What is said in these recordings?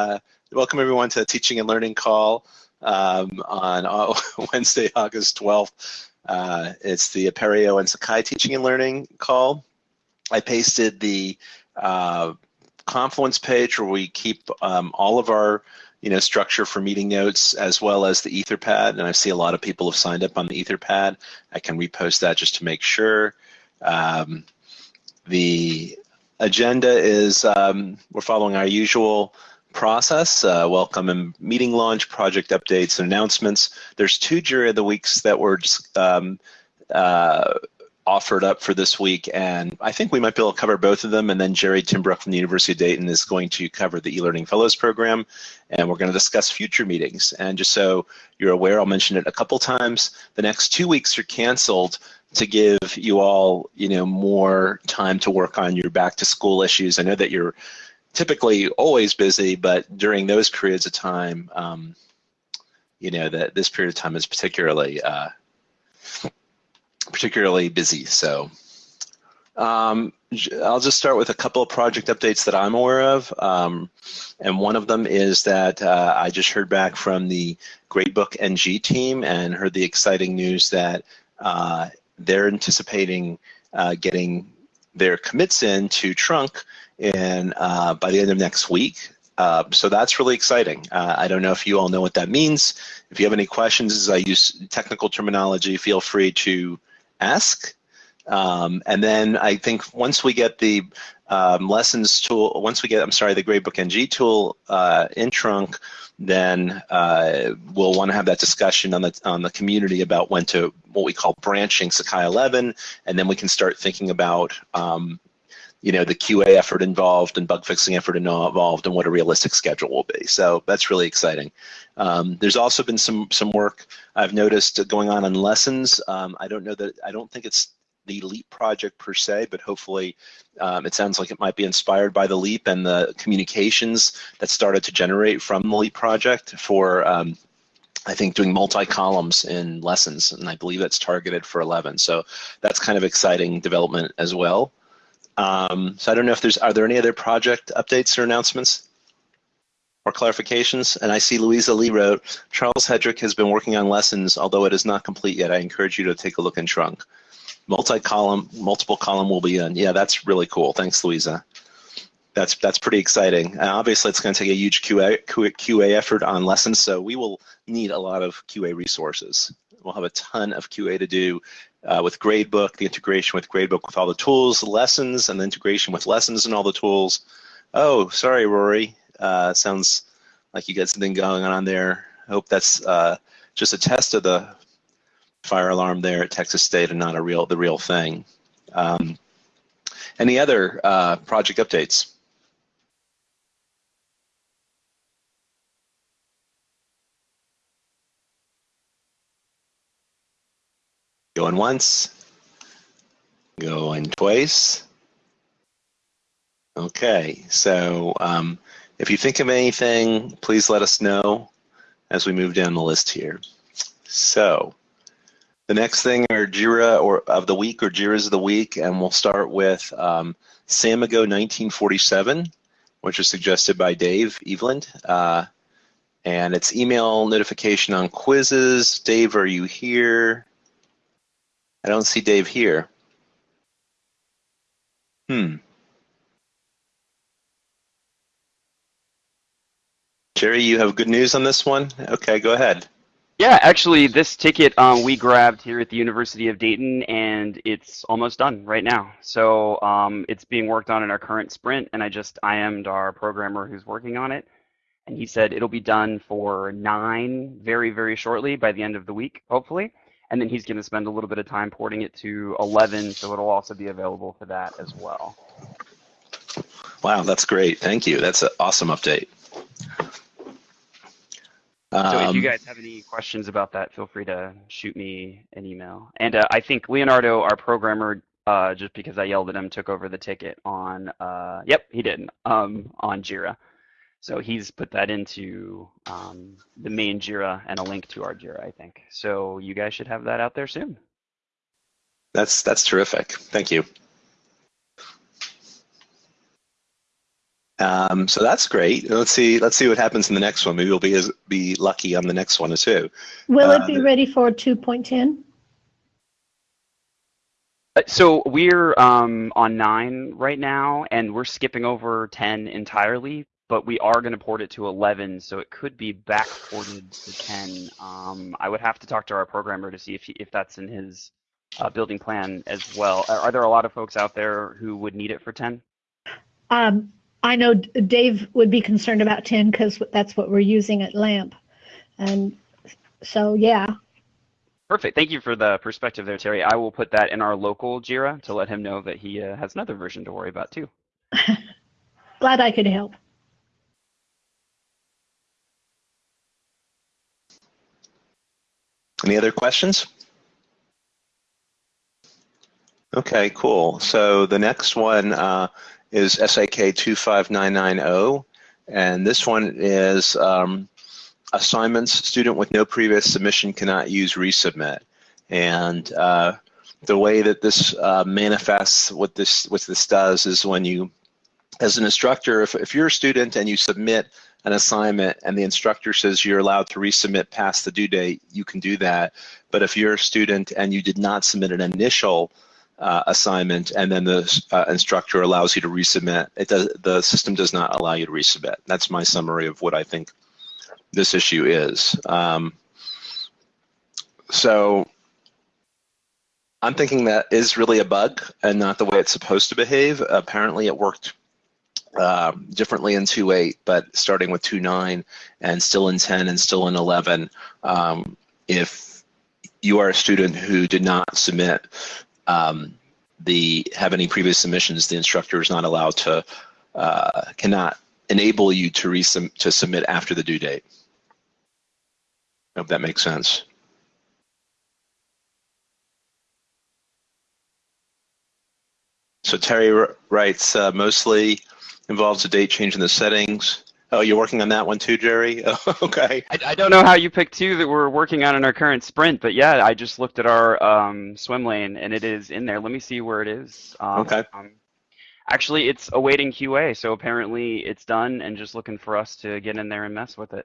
Uh, welcome everyone to the Teaching and Learning Call um, on uh, Wednesday, August 12th. Uh, it's the Apereo and Sakai Teaching and Learning Call. I pasted the uh, Confluence page where we keep um, all of our you know, structure for meeting notes as well as the Etherpad. And I see a lot of people have signed up on the Etherpad. I can repost that just to make sure. Um, the agenda is um, we're following our usual process, uh, welcome and meeting launch, project updates and announcements. There's two Jira of the weeks that were um, uh, offered up for this week, and I think we might be able to cover both of them, and then Jerry Timbrook from the University of Dayton is going to cover the eLearning Fellows Program, and we're going to discuss future meetings. And just so you're aware, I'll mention it a couple times, the next two weeks are canceled to give you all, you know, more time to work on your back to school issues. I know that you're typically always busy, but during those periods of time, um, you know, that this period of time is particularly uh, particularly busy. So um, I'll just start with a couple of project updates that I'm aware of. Um, and one of them is that uh, I just heard back from the Gradebook NG team and heard the exciting news that uh, they're anticipating uh, getting their commits in to Trunk in uh, by the end of next week. Uh, so that's really exciting. Uh, I don't know if you all know what that means. If you have any questions as I use technical terminology, feel free to ask. Um, and then I think once we get the um, lessons tool, once we get, I'm sorry, the Gradebook NG tool uh, in Trunk, then uh, we'll want to have that discussion on the on the community about when to what we call branching Sakai 11, and then we can start thinking about um, you know the QA effort involved and bug fixing effort involved and what a realistic schedule will be. So that's really exciting. Um, there's also been some some work I've noticed going on in lessons. Um, I don't know that I don't think it's the LEAP project per se, but hopefully um, it sounds like it might be inspired by the LEAP and the communications that started to generate from the LEAP project for um, I think doing multi-columns in lessons, and I believe that's targeted for 11. So that's kind of exciting development as well. Um, so I don't know if there's, are there any other project updates or announcements or clarifications? And I see Louisa Lee wrote, Charles Hedrick has been working on lessons, although it is not complete yet. I encourage you to take a look in Trunk. Multi-column, multiple column will be in. Yeah, that's really cool. Thanks, Louisa. That's that's pretty exciting. And obviously, it's going to take a huge QA, QA effort on lessons, so we will need a lot of QA resources. We'll have a ton of QA to do uh, with Gradebook, the integration with Gradebook with all the tools, lessons, and the integration with lessons and all the tools. Oh, sorry, Rory. Uh, sounds like you got something going on there. I hope that's uh, just a test of the fire alarm there at Texas State and not a real the real thing. Um, any other uh, project updates? Going once. Going twice. Okay, so um, if you think of anything, please let us know as we move down the list here. So the next thing are JIRA or of the week or JIRAs of the week, and we'll start with um, Samigo 1947, which was suggested by Dave Eveland. Uh, and it's email notification on quizzes. Dave, are you here? I don't see Dave here. Hmm. Jerry, you have good news on this one? Okay, go ahead. Yeah, actually, this ticket um, we grabbed here at the University of Dayton, and it's almost done right now. So um, it's being worked on in our current sprint, and I just IM'd our programmer who's working on it, and he said it'll be done for nine very, very shortly by the end of the week, hopefully and then he's going to spend a little bit of time porting it to 11, so it'll also be available for that as well. Wow, that's great. Thank you. That's an awesome update. So if you um, guys have any questions about that, feel free to shoot me an email. And uh, I think Leonardo, our programmer, uh, just because I yelled at him, took over the ticket on. Uh, yep, he did um, on Jira. So he's put that into um, the main Jira and a link to our Jira, I think. So you guys should have that out there soon. That's that's terrific. Thank you. Um, so that's great. Let's see. Let's see what happens in the next one. Maybe we'll be as, be lucky on the next one too. Will it Uh, be ready for 2.10? Uh, So we're um, on nine right now, and we're skipping over 10 entirely, but we are going to port it to 11, so it could be back ported to 10. Um, I would have to talk to our programmer to see if he, if that's in his uh, building plan as well. Are, are there a lot of folks out there who would need it for 10? Um, I know Dave would be concerned about 10 because that's what we're using at LAMP. And so, yeah, Perfect. Thank you for the perspective there, Terry. I will put that in our local JIRA to let him know that he uh, has another version to worry about too. glad I could help. Any other questions? Okay, cool. So the next one uh, is SAK 25990, and this one is um, assignments. Student with no previous submission cannot use resubmit. And uh, the way that this uh, manifests, what this what this does is when you, as an instructor, if, if you're a student and you submit an assignment and the instructor says you're allowed to resubmit past the due date, you can do that. But if you're a student and you did not submit an initial uh, assignment and then the uh, instructor allows you to resubmit, it does, the system does not allow you to resubmit. That's my summary of what I think this issue is. Um, so I'm thinking that is really a bug and not the way it's supposed to behave. Apparently it worked uh, differently in 2.8, but starting with 2.9 and still in 10 and still in 11, um, if you are a student who did not submit um, the have any previous submissions, the instructor is not allowed to uh, cannot enable you to resum to submit after the due date. I hope that makes sense. So Terry writes uh, mostly involves a date change in the settings. Oh, you're working on that one too, Jerry? okay. I, I don't know how you picked two that we're working on in our current sprint, but yeah, I just looked at our um, swim lane and it is in there. Let me see where it is. Um, Okay. Um, actually, it's awaiting QA, so apparently it's done and just looking for us to get in there and mess with it.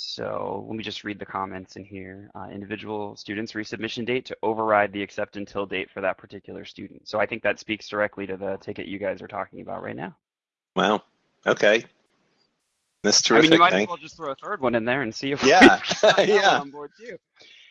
So let me just read the comments in here. Uh, individual students resubmission date to override the accept until date for that particular student. So I think that speaks directly to the ticket you guys are talking about right now. Wow. Okay. That's I mean, you might as well just throw a third one in there and see if Yeah. Yeah. on board too.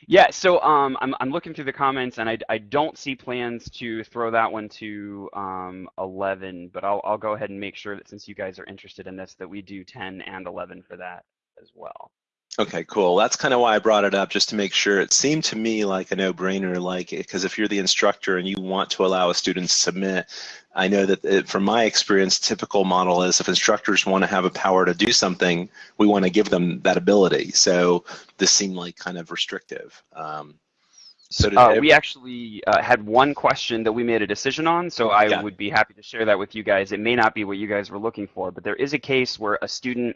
Yeah, so um, I'm I'm looking through the comments and I, I don't see plans to throw that one to um 11, but I'll I'll go ahead and make sure that since you guys are interested in this, that we do 10 and 11 for that as well. Okay, cool. That's kind of why I brought it up, just to make sure. It seemed to me like a no-brainer, like because if you're the instructor and you want to allow a student to submit, I know that it, from my experience, typical model is if instructors want to have a power to do something, we want to give them that ability. So this seemed like kind of restrictive. Um, so Uh, we actually uh, had one question that we made a decision on, so I Yeah. would be happy to share that with you guys. It may not be what you guys were looking for, but there is a case where a student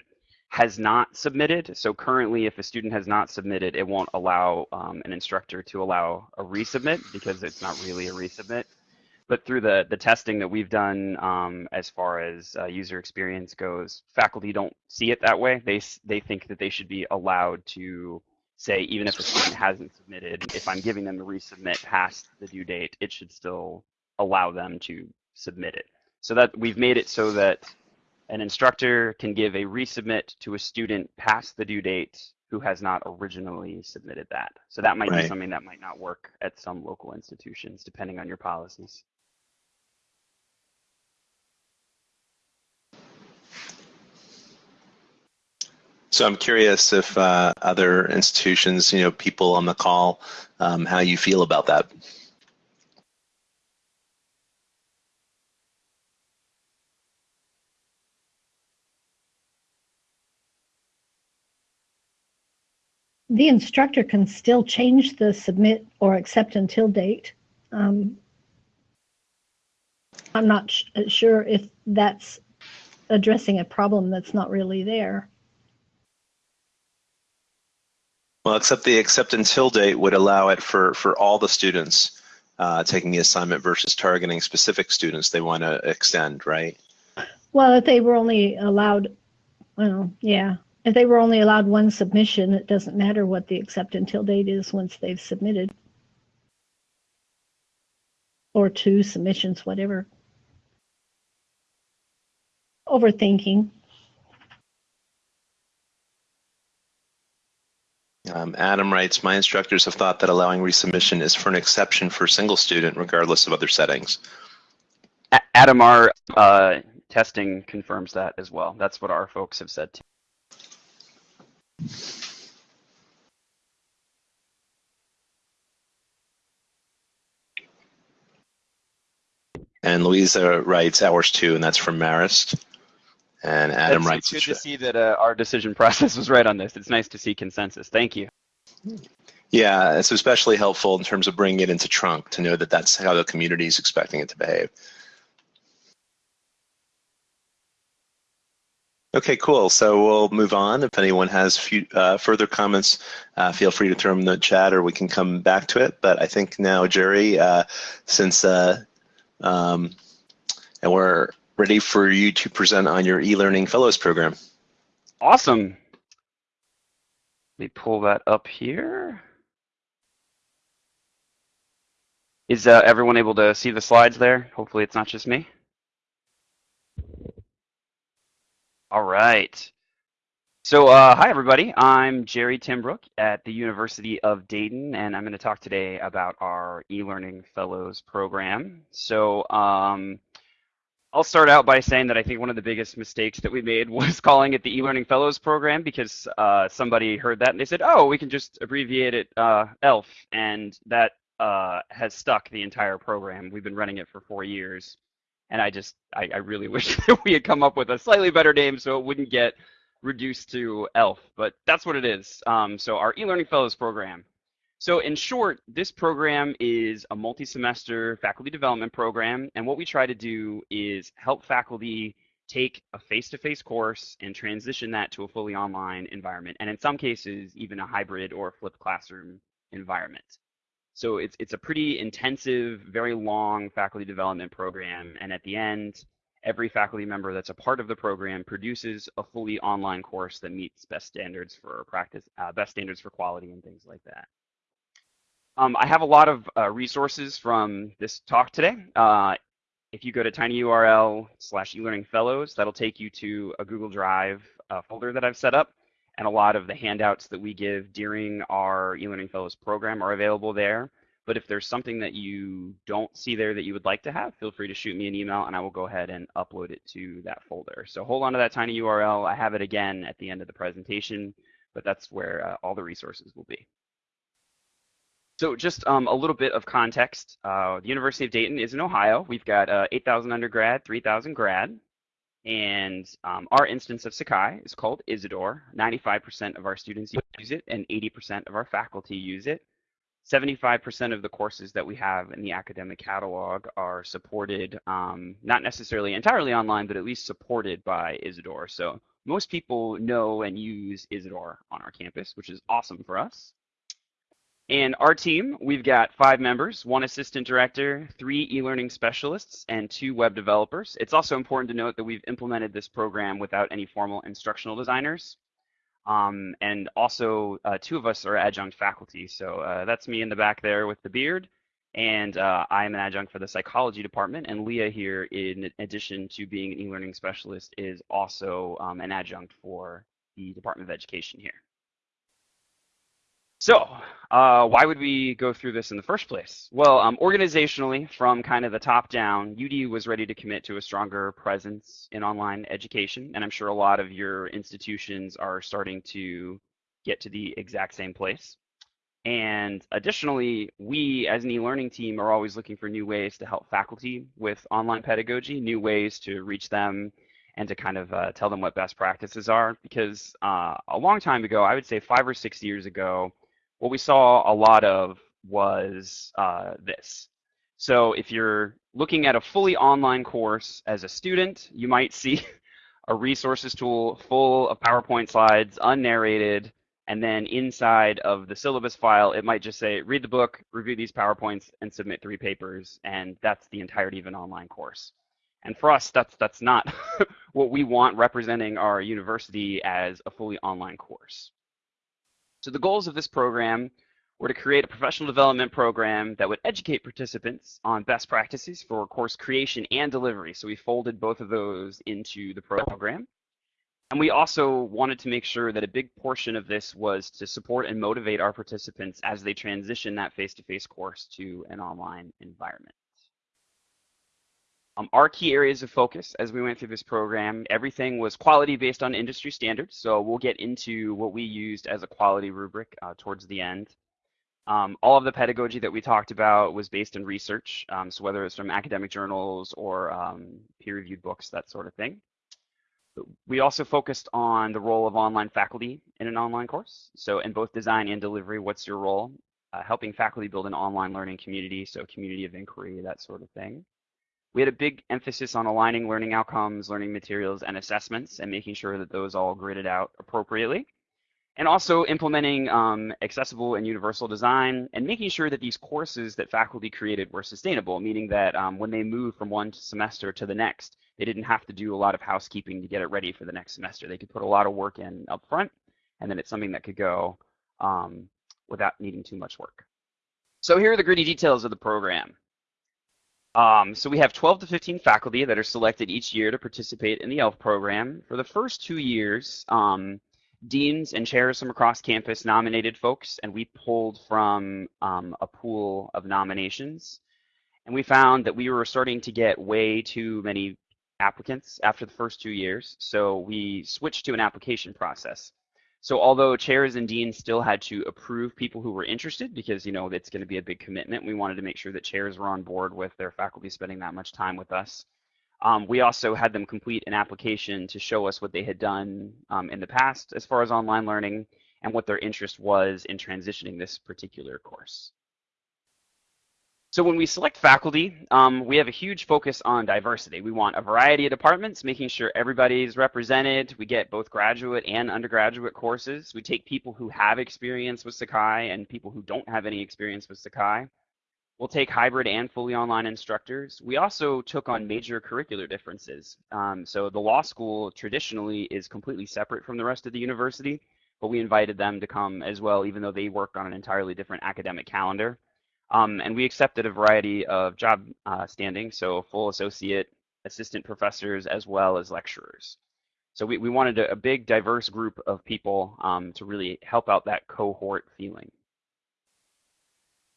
has not submitted. So currently, if a student has not submitted, it won't allow um, an instructor to allow a resubmit because it's not really a resubmit. But through the, the testing that we've done um, as far as uh, user experience goes, faculty don't see it that way. They, they think that they should be allowed to say, even if a student hasn't submitted, if I'm giving them a resubmit past the due date, it should still allow them to submit it. So that we've made it so that an instructor can give a resubmit to a student past the due date who has not originally submitted that. So that might be something that might not work at some local institutions, depending on your policies. So I'm curious if uh, other institutions, you know, people on the call, um, how you feel about that. The instructor can still change the submit or accept until date. Um, I'm not sh- sure if that's addressing a problem that's not really there. Well, except the accept until date would allow it for, for all the students uh, taking the assignment versus targeting specific students they want to extend, right? Well, if they were only allowed, well, yeah, if they were only allowed one submission, it doesn't matter what the accept until date is once they've submitted. Or two submissions, whatever. Overthinking. Um, Adam writes, my instructors have thought that allowing resubmission is for an exception for a single student, regardless of other settings. A- Adam, our uh, testing confirms that as well. That's what our folks have said too. And Louisa writes hours two, and that's from Marist. And Adam It's- writes, It's good to see that uh, our decision process was right on this. It's nice to see consensus. Thank you. yeah, it's especially helpful in terms of bringing it into trunk to know that that's how the community is expecting it to behave. Okay, cool. So we'll move on. If anyone has few, uh, further comments, uh, feel free to throw them in the chat or we can come back to it. But I think now, Jerry, uh, since uh, um, and we're ready for you to present on your e-learning fellows program. Awesome. Let me pull that up here. Is uh, everyone able to see the slides there? Hopefully it's not just me. All right. So, uh, hi everybody. I'm Jerry Timbrook at the University of Dayton, and I'm going to talk today about our e-learning fellows program. So, um, I'll start out by saying that I think one of the biggest mistakes that we made was calling it the e-learning fellows program because uh, somebody heard that and they said, "Oh, we can just abbreviate it uh, ELF," and that uh, has stuck the entire program. We've been running it for four years, and I just I, I really wish that we had come up with a slightly better name so it wouldn't get reduced to ELF. But that's what it is. Um, so our e-learning fellows program. So in short, this program is a multi-semester faculty development program, and what we try to do is help faculty take a face-to-face course and transition that to a fully online environment, and in some cases, even a hybrid or flipped classroom environment. So it's, it's a pretty intensive, very long faculty development program, and at the end, every faculty member that's a part of the program produces a fully online course that meets best standards for practice, uh, best standards for quality and things like that. Um, I have a lot of uh, resources from this talk today. Uh, if you go to tinyurl slash eLearning Fellows, that'll take you to a Google Drive uh, folder that I've set up. And a lot of the handouts that we give during our eLearning Fellows program are available there. But if there's something that you don't see there that you would like to have, feel free to shoot me an email and I will go ahead and upload it to that folder. So hold on to that tiny URL. I have it again at the end of the presentation, but that's where uh, all the resources will be. So just um, a little bit of context. Uh, the University of Dayton is in Ohio. We've got uh, 8,000 undergrad, 3,000 grad. And um, our instance of Sakai is called Isidore. 95% of our students use it and 80% of our faculty use it. 75% of the courses that we have in the academic catalog are supported, um, not necessarily entirely online, but at least supported by Isidore. So most people know and use Isidore on our campus, which is awesome for us. And our team, we've got five members, one assistant director, three e-learning specialists, and two web developers. It's also important to note that we've implemented this program without any formal instructional designers. Um, and also, uh, two of us are adjunct faculty. So uh, that's me in the back there with the beard. And uh, I am an adjunct for the psychology department. And Leah here, in addition to being an e-learning specialist, is also um, an adjunct for the Department of Education here. So, uh, why would we go through this in the first place? Well, um, organizationally, from kind of the top down, UD was ready to commit to a stronger presence in online education, and I'm sure a lot of your institutions are starting to get to the exact same place. And additionally, we as an e-learning team are always looking for new ways to help faculty with online pedagogy, new ways to reach them and to kind of uh, tell them what best practices are. Because uh, a long time ago, I would say five or six years ago, what we saw a lot of was uh, this. So if you're looking at a fully online course as a student, you might see a resources tool full of PowerPoint slides, unnarrated, and then inside of the syllabus file, it might just say, read the book, review these PowerPoints, and submit three papers, and that's the entirety of an online course. And for us, that's that's not what we want representing our university as a fully online course. So the goals of this program were to create a professional development program that would educate participants on best practices for course creation and delivery. So we folded both of those into the program. And we also wanted to make sure that a big portion of this was to support and motivate our participants as they transition that face-to-face -face course to an online environment. Um, our key areas of focus as we went through this program, everything was quality based on industry standards. So we'll get into what we used as a quality rubric uh, towards the end. Um, all of the pedagogy that we talked about was based in research, um, so whether it's from academic journals or um, peer-reviewed books, that sort of thing. We also focused on the role of online faculty in an online course. So in both design and delivery, what's your role? Uh, helping faculty build an online learning community, so community of inquiry, that sort of thing. We had a big emphasis on aligning learning outcomes, learning materials, and assessments, and making sure that those all gridded out appropriately. And also implementing um, accessible and universal design and making sure that these courses that faculty created were sustainable, meaning that um, when they moved from one semester to the next, they didn't have to do a lot of housekeeping to get it ready for the next semester. They could put a lot of work in up front, and then it's something that could go um, without needing too much work. So here are the gritty details of the program. Um, so we have 12 to 15 faculty that are selected each year to participate in the ELF program. For the first two years, um, deans and chairs from across campus nominated folks, and we pulled from um, a pool of nominations. And we found that we were starting to get way too many applicants after the first two years, so we switched to an application process. So although chairs and deans still had to approve people who were interested, because you know it's going to be a big commitment, we wanted to make sure that chairs were on board with their faculty spending that much time with us. Um, we also had them complete an application to show us what they had done um, in the past as far as online learning and what their interest was in transitioning this particular course. So when we select faculty, um, we have a huge focus on diversity. We want a variety of departments, making sure everybody's represented. We get both graduate and undergraduate courses. We take people who have experience with Sakai and people who don't have any experience with Sakai. We'll take hybrid and fully online instructors. We also took on major curricular differences. Um, so the law school traditionally is completely separate from the rest of the university, but we invited them to come as well, even though they work on an entirely different academic calendar. Um, and we accepted a variety of job uh, standings, so full associate, assistant professors, as well as lecturers. So we, we wanted a, a big, diverse group of people um, to really help out that cohort feeling.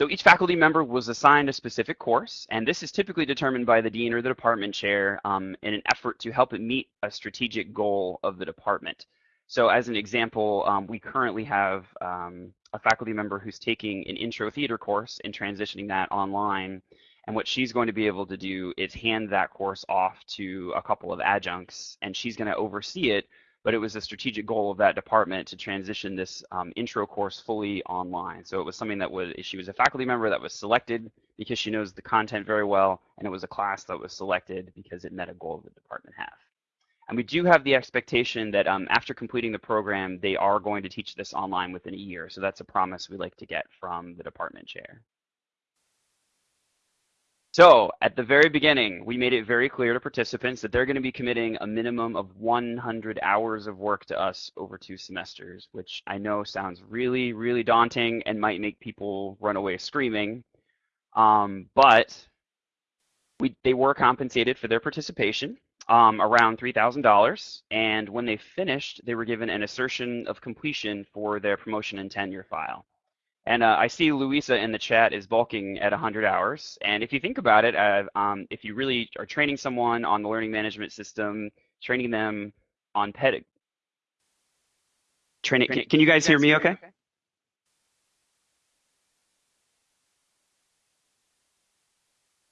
So each faculty member was assigned a specific course, and this is typically determined by the dean or the department chair um, in an effort to help it meet a strategic goal of the department. So as an example, um, we currently have um, a faculty member who's taking an intro theater course and transitioning that online. And what she's going to be able to do is hand that course off to a couple of adjuncts, and she's going to oversee it but it was a strategic goal of that department to transition this um, intro course fully online. So it was something that was, she was a faculty member that was selected because she knows the content very well, and it was a class that was selected because it met a goal that the department have. And we do have the expectation that um, after completing the program, they are going to teach this online within a year. So that's a promise we like to get from the department chair. So at the very beginning, we made it very clear to participants that they're going to be committing a minimum of 100 hours of work to us over two semesters, which I know sounds really, really daunting and might make people run away screaming. Um, but we, they were compensated for their participation, um, around $3,000. And when they finished, they were given an assertion of completion for their promotion and tenure file. And uh, I see Louisa in the chat is bulking at 100 hours. And if you think about it, uh, um, if you really are training someone on the learning management system, training them on ped, training, can, can you guys hear me okay?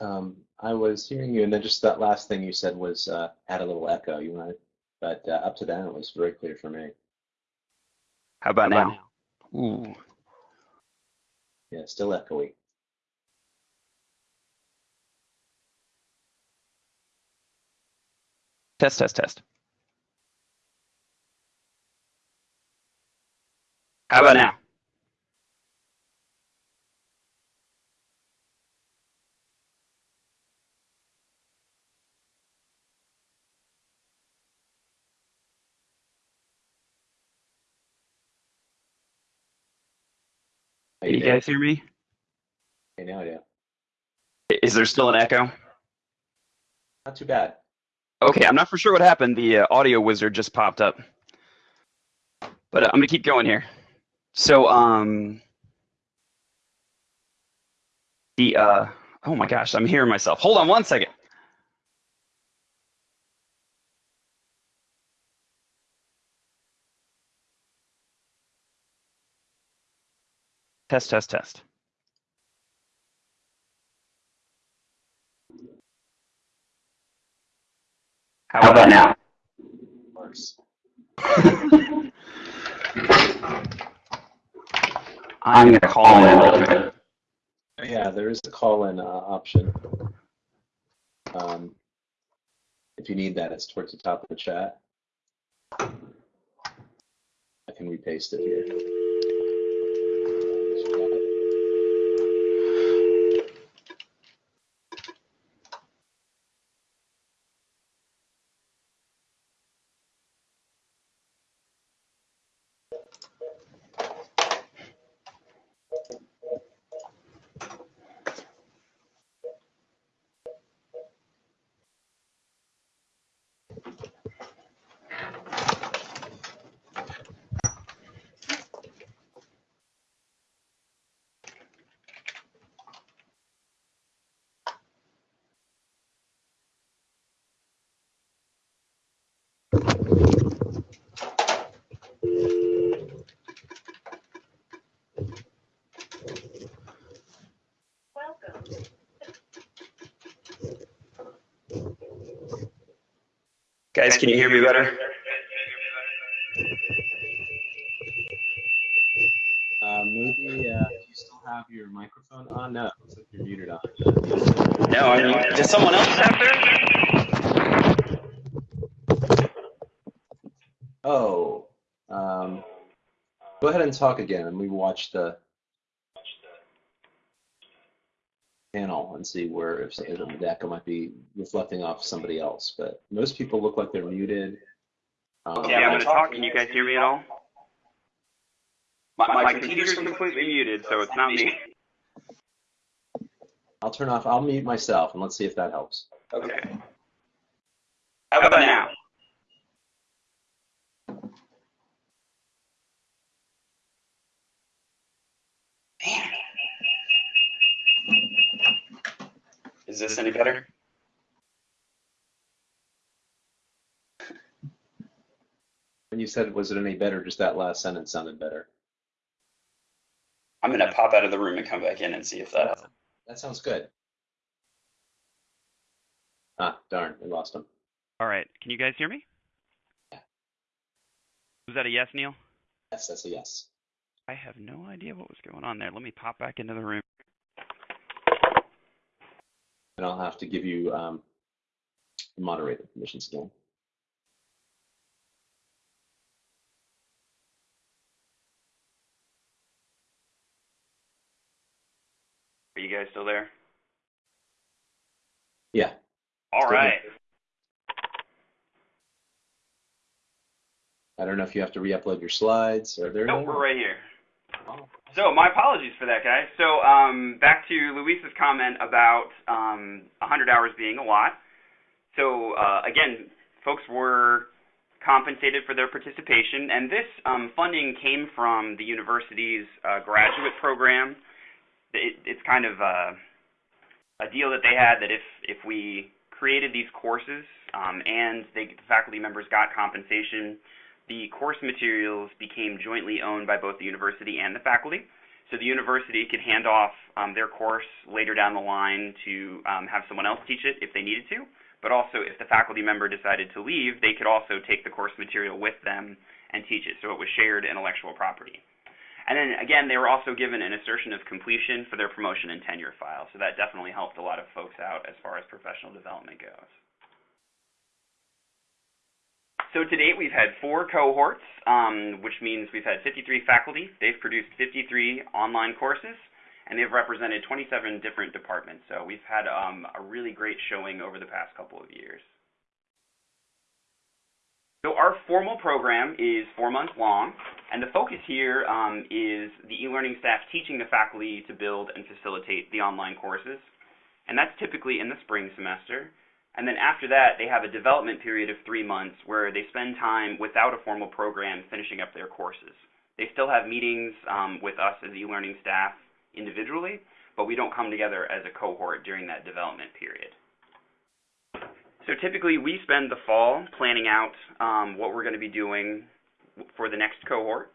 Um, I was hearing you, and then just that last thing you said was uh, had a little echo. You want, but uh, up to then it was very clear for me. How about, How about now? now? Ooh. Yeah, still echoey. Test, test, test. How about now? You guys hear me? Hey, now, yeah. Is there still an echo? Not too bad. Okay, I'm not for sure what happened. The uh, audio wizard just popped up. But uh, I'm gonna keep going here. So, um, the uh, oh my gosh, I'm hearing myself. Hold on one second. Test, test, test. How about now? Works. I'm gonna call in real quick. Yeah, there is a call-in uh, option. Um, if you need that, it's towards the top of the chat. I can repaste it here. Guys, can you hear me better? Uh, maybe uh, you still have your microphone on? No, it looks like you're muted on. No, I mean, does someone else have theirs? Oh, um, go ahead and talk again, and we watch the and see where if, if the echo might be reflecting off somebody else. But most people look like they're muted. Um, Yeah, I'm gonna talk. Can you guys hear me at all? My, my computer's completely muted, so it's not me. I'll turn off. I'll mute myself, and let's see if that helps. Okay. How about now? Is this any better? When you said, "Was it any better?" Just that last sentence sounded better. I'm gonna pop out of the room and come back in and see if that helps. That sounds good. Ah, darn, we lost him. All right. Can you guys hear me? Yeah. Was that a yes, Neil? Yes, that's a yes. I have no idea what was going on there. Let me pop back into the room. And I'll have to give you um, moderator permissions again. Are you guys still there? Yeah. All right. I don't know if you have to re-upload your slides. Are there? Nope, any? we're right here. Oh, So my apologies for that, guys. So um, back to Luis's comment about um, 100 hours being a lot. So uh, again, folks were compensated for their participation, and this um, funding came from the university's uh, graduate program. It, it's kind of a, a deal that they had that if if we created these courses um, and they, the faculty members got compensation, the course materials became jointly owned by both the university and the faculty. So the university could hand off um, their course later down the line to um, have someone else teach it if they needed to. But also, if the faculty member decided to leave, they could also take the course material with them and teach it. So it was shared intellectual property. And then again, they were also given an assertion of completion for their promotion and tenure file. So that definitely helped a lot of folks out as far as professional development goes. So to date, we've had four cohorts, um, which means we've had 53 faculty. They've produced 53 online courses, and they've represented 27 different departments. So we've had um, a really great showing over the past couple of years. So our formal program is four months long, And the focus here um, is the e-learning staff teaching the faculty to build and facilitate the online courses. And that's typically in the spring semester. And then after that, they have a development period of three months where they spend time without a formal program finishing up their courses. They still have meetings um, with us as e-learning staff individually, but we don't come together as a cohort during that development period. So typically we spend the fall planning out um, what we're going to be doing for the next cohort.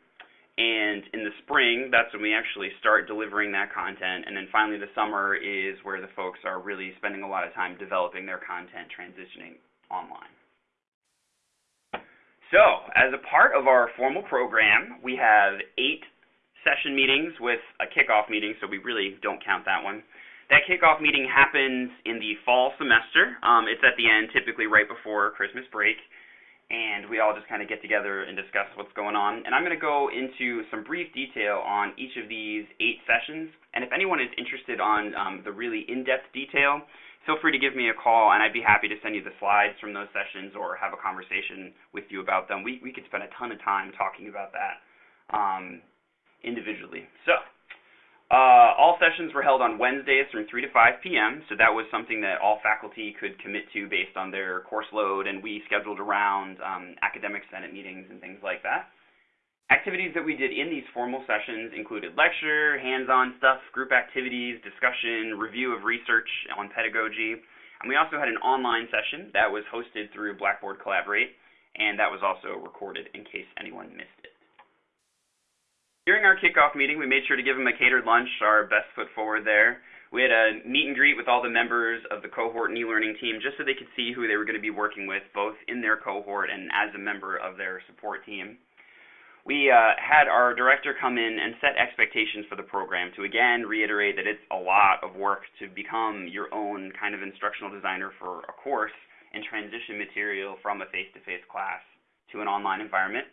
And in the spring, that's when we actually start delivering that content. And then finally, the summer is where the folks are really spending a lot of time developing their content, transitioning online. So, as a part of our formal program, we have eight session meetings with a kickoff meeting, so we really don't count that one. That kickoff meeting happens in the fall semester. Um, it's at the end, typically right before Christmas break, and we all just kind of get together and discuss what's going on. And I'm going to go into some brief detail on each of these eight sessions. And if anyone is interested on um, the really in-depth detail, feel free to give me a call, and I'd be happy to send you the slides from those sessions or have a conversation with you about them. We we could spend a ton of time talking about that um, individually. So. Uh, all sessions were held on Wednesdays from 3 to 5 p.m., so that was something that all faculty could commit to based on their course load, and we scheduled around um, academic senate meetings and things like that. Activities that we did in these formal sessions included lecture, hands-on stuff, group activities, discussion, review of research on pedagogy, and we also had an online session that was hosted through Blackboard Collaborate, and that was also recorded in case anyone missed. During our kickoff meeting, we made sure to give them a catered lunch, our best foot forward there. We had a meet and greet with all the members of the cohort and e-learning team just so they could see who they were going to be working with, both in their cohort and as a member of their support team. We uh, had our director come in and set expectations for the program to again reiterate that it's a lot of work to become your own kind of instructional designer for a course and transition material from a face-to-face -face class to an online environment.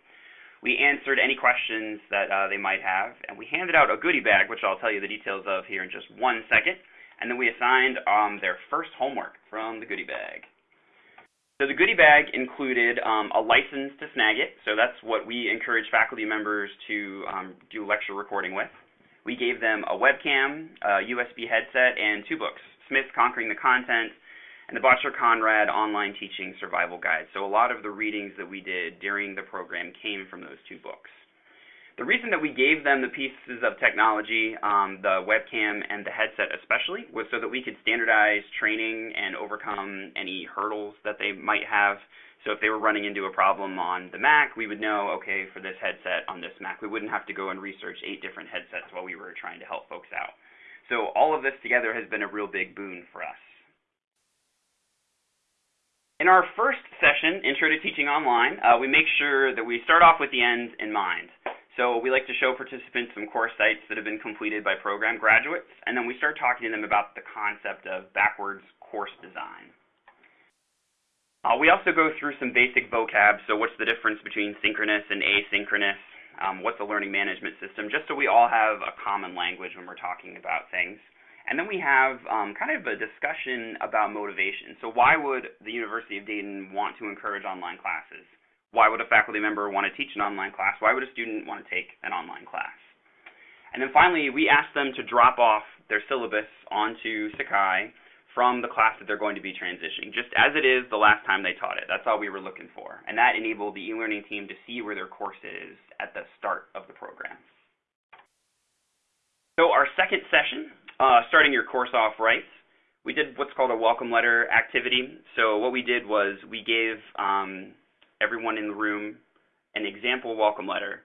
We answered any questions that uh, they might have, and we handed out a goodie bag, which I'll tell you the details of here in just one second. And then we assigned um, their first homework from the goodie bag. So the goodie bag included um, a license to Snagit. So that's what we encourage faculty members to um, do lecture recording with. We gave them a webcam, a USB headset, and two books, Smith Conquering the Content and the Boettcher-Conrad Online Teaching Survival Guide. So a lot of the readings that we did during the program came from those two books. The reason that we gave them the pieces of technology, um, the webcam and the headset especially, was so that we could standardize training and overcome any hurdles that they might have. So if they were running into a problem on the Mac, we would know, okay, for this headset on this Mac, we wouldn't have to go and research eight different headsets while we were trying to help folks out. So all of this together has been a real big boon for us. In our first session, Intro to Teaching Online, uh, we make sure that we start off with the end in mind. So we like to show participants some course sites that have been completed by program graduates, and then we start talking to them about the concept of backwards course design. Uh, we also go through some basic vocab, so what's the difference between synchronous and asynchronous, um, what's a learning management system, just so we all have a common language when we're talking about things. And then we have um, kind of a discussion about motivation. So why would the University of Dayton want to encourage online classes? Why would a faculty member want to teach an online class? Why would a student want to take an online class? And then finally, we ask them to drop off their syllabus onto Sakai from the class that they're going to be transitioning, just as it is the last time they taught it. That's all we were looking for. And that enabled the e-learning team to see where their course is at the start of the program. So our second session uh, starting your course off right, we did what's called a welcome letter activity. So what we did was we gave um, everyone in the room an example welcome letter.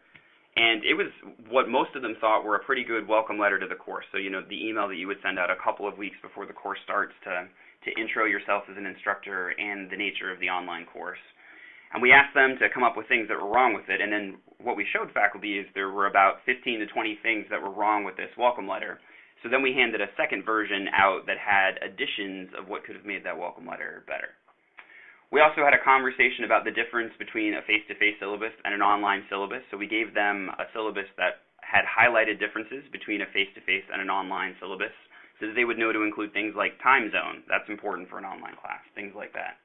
And it was what most of them thought were a pretty good welcome letter to the course. So, you know, the email that you would send out a couple of weeks before the course starts to, to intro yourself as an instructor and the nature of the online course. And we asked them to come up with things that were wrong with it. And then what we showed faculty is there were about 15 to 20 things that were wrong with this welcome letter. So then we handed a second version out that had additions of what could have made that welcome letter better. We also had a conversation about the difference between a face-to-face syllabus and an online syllabus. So we gave them a syllabus that had highlighted differences between a face-to-face and an online syllabus so that they would know to include things like time zone. That's important for an online class, things like that.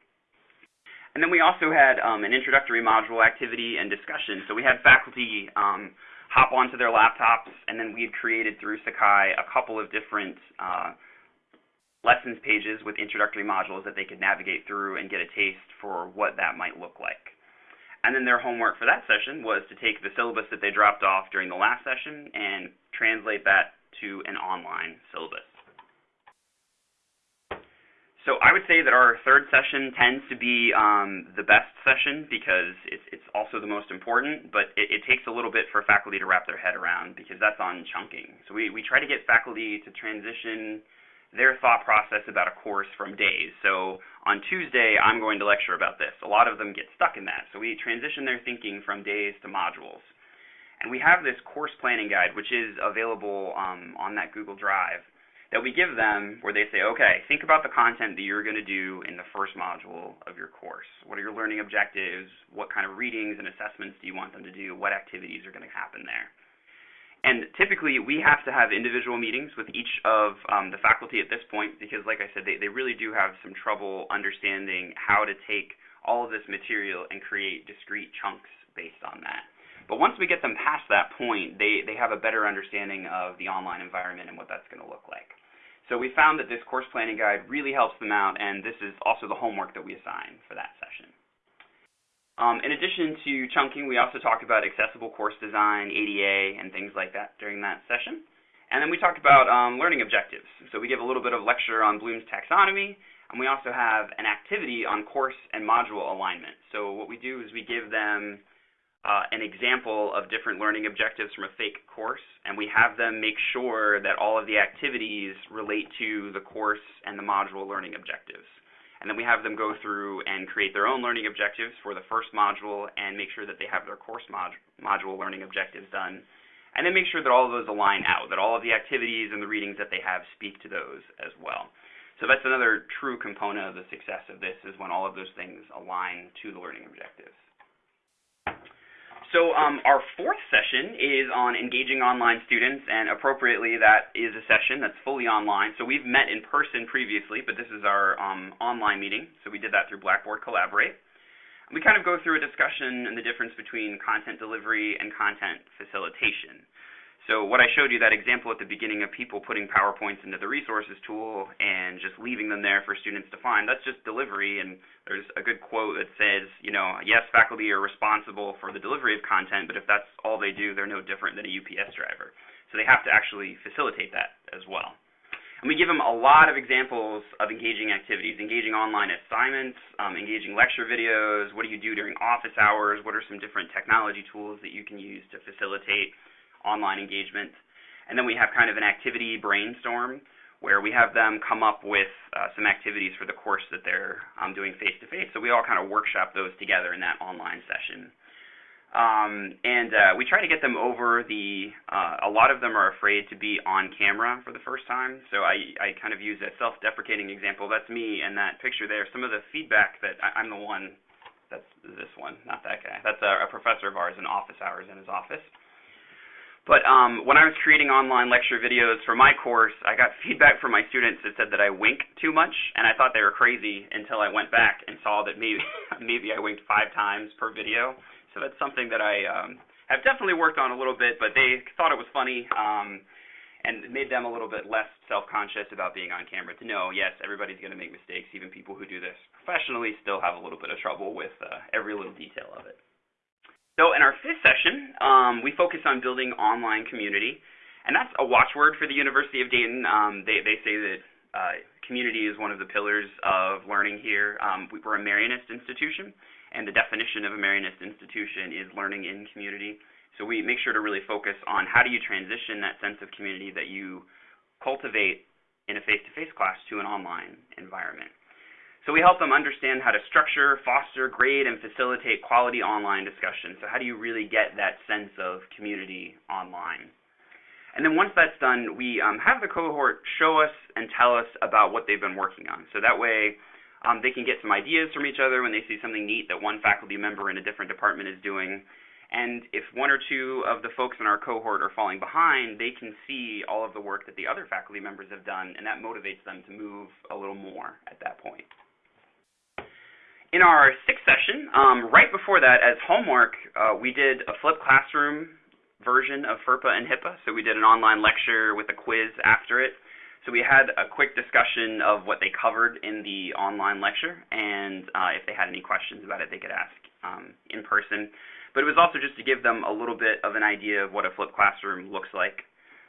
And then we also had um, an introductory module activity and discussion. So we had faculty um, hop onto their laptops, and then we had created through Sakai a couple of different uh, lessons pages with introductory modules that they could navigate through and get a taste for what that might look like. And then their homework for that session was to take the syllabus that they dropped off during the last session and translate that to an online syllabus. So I would say that our third session tends to be um, the best session because it's, it's also the most important, but it, it, takes a little bit for faculty to wrap their head around because that's on chunking. So we, we try to get faculty to transition their thought process about a course from days. So on Tuesday, I'm going to lecture about this. A lot of them get stuck in that. So we transition their thinking from days to modules. And we have this course planning guide, which is available um, on that Google Drive that we give them where they say, okay, think about the content that you're going to do in the first module of your course. What are your learning objectives? What kind of readings and assessments do you want them to do? What activities are going to happen there? And typically, we have to have individual meetings with each of um, the faculty at this point because, like I said, they, they really do have some trouble understanding how to take all of this material and create discrete chunks based on that. But once we get them past that point, they, they have a better understanding of the online environment and what that's going to look like. So we found that this course planning guide really helps them out, and this is also the homework that we assign for that session. Um, in addition to chunking, we also talked about accessible course design, ADA, and things like that during that session. And then we talked about um, learning objectives. So we give a little bit of lecture on Bloom's taxonomy, and we also have an activity on course and module alignment. So what we do is we give them Uh, an example of different learning objectives from a fake course, and we have them make sure that all of the activities relate to the course and the module learning objectives. And then we have them go through and create their own learning objectives for the first module and make sure that they have their course mod module learning objectives done. And then make sure that all of those align out, that all of the activities and the readings that they have speak to those as well. So that's another true component of the success of this is when all of those things align to the learning objectives. So um, our fourth session is on engaging online students, and appropriately, that is a session that's fully online. So we've met in person previously, but this is our um, online meeting. So we did that through Blackboard Collaborate. We kind of go through a discussion and the difference between content delivery and content facilitation. So what I showed you, that example at the beginning of people putting PowerPoints into the resources tool and just leaving them there for students to find, that's just delivery. And there's a good quote that says, you know, yes, faculty are responsible for the delivery of content, but if that's all they do, they're no different than a UPS driver. So they have to actually facilitate that as well. And we give them a lot of examples of engaging activities, engaging online assignments, um, engaging lecture videos, what do you do during office hours, what are some different technology tools that you can use to facilitate online engagement. And then we have kind of an activity brainstorm where we have them come up with uh, some activities for the course that they're um, doing face to face. So we all kind of workshop those together in that online session. Um, and uh, we try to get them over the. Uh, a lot of them are afraid to be on camera for the first time. So I, I kind of use a self-deprecating example. That's me and that picture there. Some of the feedback that I, am the one. That's this one, not that guy. That's a, a professor of ours in office hours in his office. But um, when I was creating online lecture videos for my course, I got feedback from my students that said that I wink too much, and I thought they were crazy until I went back and saw that maybe maybe I winked five times per video. So that's something that I um, have definitely worked on a little bit, but they thought it was funny um, and made them a little bit less self-conscious about being on camera. To know, yes, everybody's going to make mistakes. Even people who do this professionally still have a little bit of trouble with uh, every little detail of it. So in our fifth session, um, we focus on building online community, and that's a watchword for the University of Dayton. Um, they, they say that uh, community is one of the pillars of learning here. Um, we, are a Marianist institution, and the definition of a Marianist institution is learning in community. So we make sure to really focus on how do you transition that sense of community that you cultivate in a face-to-face -face class to an online environment. So we help them understand how to structure, foster, grade, and facilitate quality online discussion. So how do you really get that sense of community online? And then once that's done, we um, have the cohort show us and tell us about what they've been working on. So that way, um, they can get some ideas from each other when they see something neat that one faculty member in a different department is doing. And if one or two of the folks in our cohort are falling behind, they can see all of the work that the other faculty members have done, and that motivates them to move a little more at that point. In our sixth session, um, right before that, as homework, uh, we did a flipped classroom version of FERPA and HIPAA. So we did an online lecture with a quiz after it. So we had a quick discussion of what they covered in the online lecture, and uh, if they had any questions about it, they could ask um, in person. But it was also just to give them a little bit of an idea of what a flipped classroom looks like,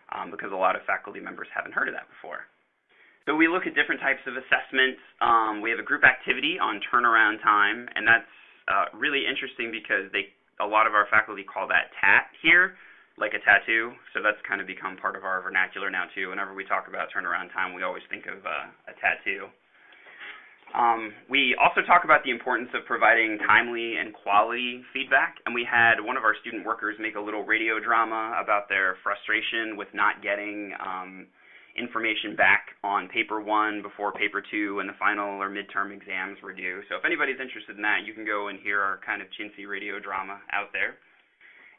um, because a lot of faculty members haven't heard of that before. So we look at different types of assessments. Um, we have a group activity on turnaround time, and that's uh, really interesting because they a lot of our faculty call that TAT here, like a tattoo. So that's kind of become part of our vernacular now too. Whenever we talk about turnaround time, we always think of uh, a tattoo. Um, we also talk about the importance of providing timely and quality feedback, and we had one of our student workers make a little radio drama about their frustration with not getting um, information back on paper one before paper two and the final or midterm exams were due. So if anybody's interested in that, you can go and hear our kind of chintzy radio drama out there.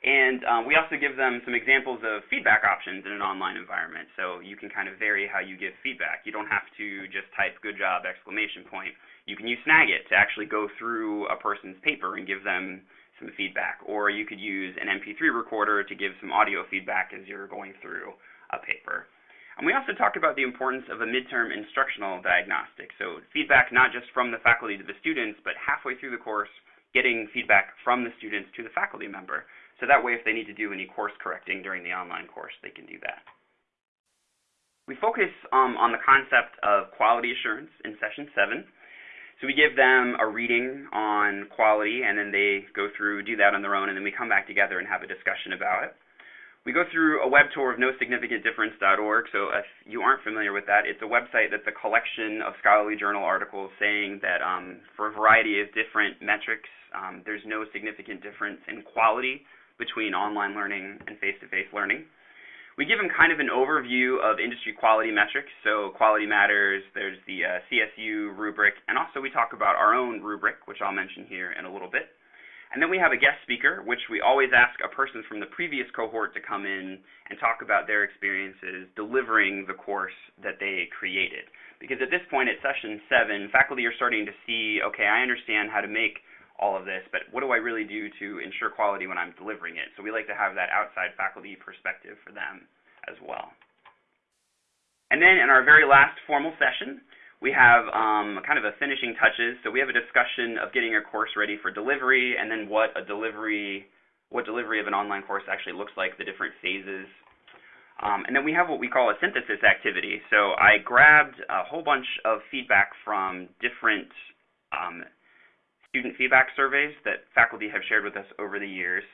And um, we also give them some examples of feedback options in an online environment. So you can kind of vary how you give feedback. You don't have to just type good job exclamation point. You can use Snagit to actually go through a person's paper and give them some feedback. Or you could use an MP3 recorder to give some audio feedback as you're going through a paper. And we also talk about the importance of a midterm instructional diagnostic. So feedback not just from the faculty to the students, but halfway through the course, getting feedback from the students to the faculty member. So that way, if they need to do any course correcting during the online course, they can do that. We focus um, on the concept of quality assurance in session seven. So we give them a reading on quality, and then they go through, do that on their own, and then we come back together and have a discussion about it. We go through a web tour of nosignificantdifference.org. So if you aren't familiar with that, it's a website that's a collection of scholarly journal articles saying that um, for a variety of different metrics, um, there's no significant difference in quality between online learning and face-to-face learning. We give them kind of an overview of industry quality metrics. So Quality Matters, there's the uh, CSU rubric, and also we talk about our own rubric, which I'll mention here in a little bit. And then we have a guest speaker, which we always ask a person from the previous cohort to come in and talk about their experiences delivering the course that they created. Because at this point at session seven, faculty are starting to see, okay, I understand how to make all of this, but what do I really do to ensure quality when I'm delivering it? So we like to have that outside faculty perspective for them as well. And then in our very last formal session, we have um, kind of a finishing touches. So we have a discussion of getting a course ready for delivery, and then what a delivery, what delivery of an online course actually looks like, the different phases. Um, and then we have what we call a synthesis activity. So I grabbed a whole bunch of feedback from different um, student feedback surveys that faculty have shared with us over the years.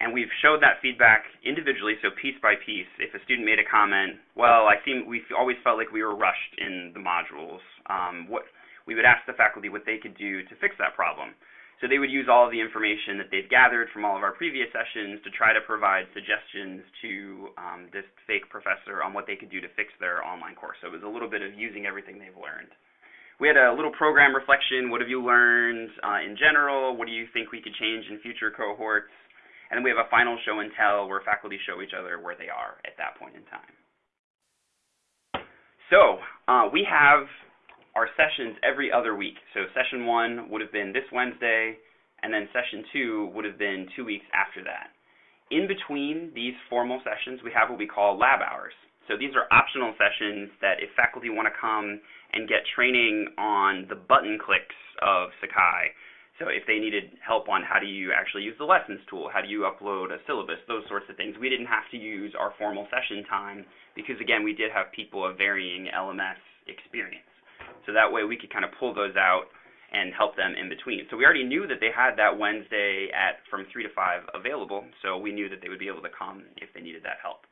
And we've showed that feedback individually, so piece by piece. If a student made a comment, well, I seem we always felt like we were rushed in the modules. Um, what we would ask the faculty what they could do to fix that problem. So they would use all of the information that they've gathered from all of our previous sessions to try to provide suggestions to um, this fake professor on what they could do to fix their online course. So it was a little bit of using everything they've learned. We had a little program reflection. What have you learned uh, in general? What do you think we could change in future cohorts? And we have a final show and tell where faculty show each other where they are at that point in time. So uh, we have our sessions every other week. So session one would have been this Wednesday, and then session two would have been two weeks after that. In between these formal sessions, we have what we call lab hours. So these are optional sessions that if faculty want to come and get training on the button clicks of Sakai. So if they needed help on how do you actually use the lessons tool, how do you upload a syllabus, those sorts of things, we didn't have to use our formal session time because again, we did have people of varying LMS experience. So that way we could kind of pull those out and help them in between. So we already knew that they had that Wednesday at from 3 to 5 available, so we knew that they would be able to come if they needed that help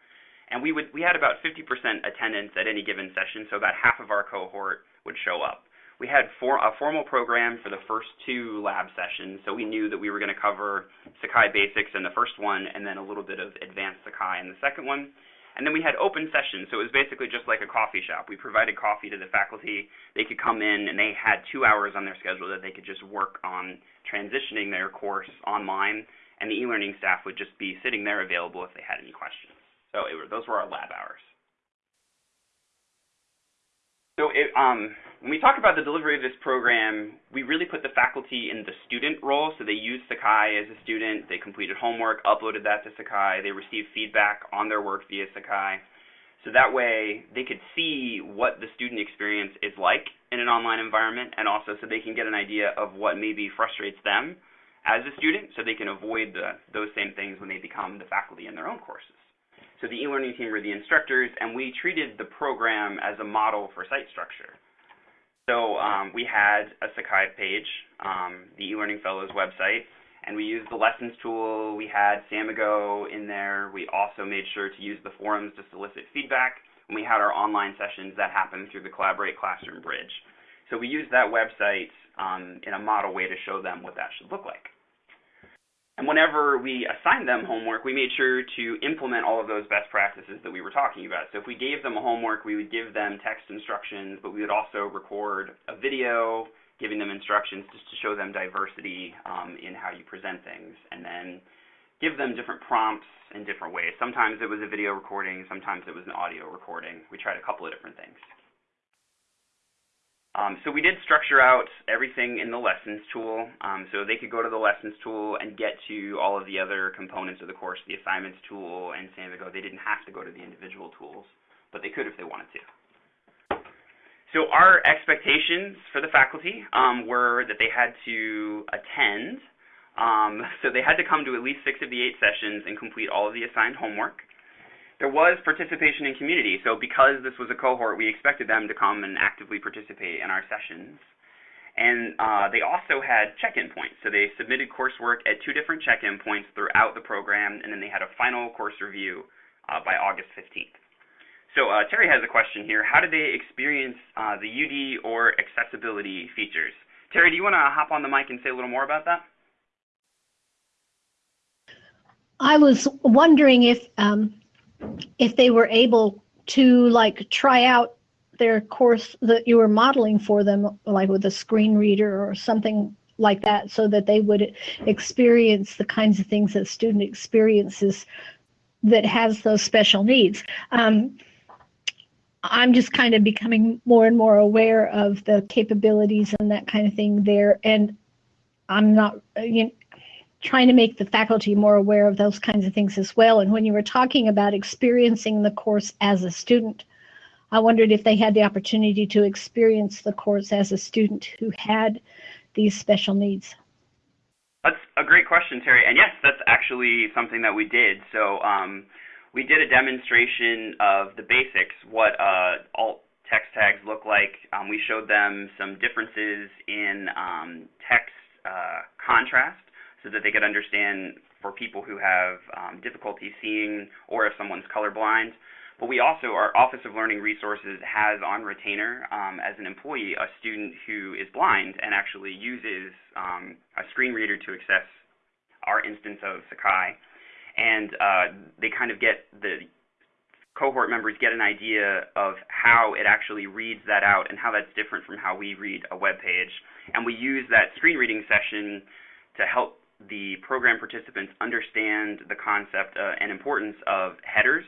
and we would we had about 50% attendance at any given session, so about half of our cohort would show up. We had for, a formal program for the first two lab sessions, so we knew that we were going to cover Sakai Basics in the first one, and then a little bit of Advanced Sakai in the second one. And then we had open sessions, so it was basically just like a coffee shop. We provided coffee to the faculty. They could come in, and they had two hours on their schedule that they could just work on transitioning their course online, and the e-learning staff would just be sitting there available if they had any questions. So it, those were our lab hours. So it, um, when we talk about the delivery of this program, we really put the faculty in the student role. So they used Sakai as a student, they completed homework, uploaded that to Sakai, they received feedback on their work via Sakai. So that way they could see what the student experience is like in an online environment and also so they can get an idea of what maybe frustrates them as a student so they can avoid the, those same things when they become the faculty in their own courses. So the e-learning team were the instructors and we treated the program as a model for site structure. So um, we had a Sakai page, um, the eLearning Fellows website, and we used the lessons tool. We had Samigo in there. We also made sure to use the forums to solicit feedback. And we had our online sessions that happened through the Collaborate Classroom Bridge. So we used that website um, in a model way to show them what that should look like. Whenever we assigned them homework, we made sure to implement all of those best practices that we were talking about. So if we gave them a homework, we would give them text instructions, but we would also record a video giving them instructions just to show them diversity um, in how you present things, and then give them different prompts in different ways. Sometimes it was a video recording, sometimes it was an audio recording. We tried a couple of different things. Um, so we did structure out everything in the lessons tool, um, so they could go to the lessons tool and get to all of the other components of the course, the assignments tool and Samigo. They didn't have to go to the individual tools, but they could if they wanted to. So our expectations for the faculty um, were that they had to attend. Um, so they had to come to at least six of the eight sessions and complete all of the assigned homework there was participation in community. So because this was a cohort, we expected them to come and actively participate in our sessions. And uh, they also had check-in points. So they submitted coursework at two different check-in points throughout the program, and then they had a final course review uh, by August 15th. So uh, Terry has a question here. How did they experience uh, the UD or accessibility features? Terry, do you want to hop on the mic and say a little more about that? I was wondering if um, if they were able to like try out their course that you were modeling for them, like with a screen reader or something like that, so that they would experience the kinds of things that student experiences that has those special needs. Um, I'm just kind of becoming more and more aware of the capabilities and that kind of thing there, and I'm not, you know, trying to make the faculty more aware of those kinds of things as well. And when you were talking about experiencing the course as a student, I wondered if they had the opportunity to experience the course as a student who had these special needs. That's a great question, Terry. And yes, that's actually something that we did. So um, we did a demonstration of the basics, what uh, alt text tags look like. Um, we showed them some differences in um, text uh, contrast so that they could understand for people who have um, difficulty seeing or if someone's colorblind. But we also, our Office of Learning Resources has on retainer um, as an employee a student who is blind and actually uses um, a screen reader to access our instance of Sakai. And uh, they kind of get the cohort members get an idea of how it actually reads that out and how that's different from how we read a web page. And we use that screen reading session to help the program participants understand the concept uh, and importance of headers.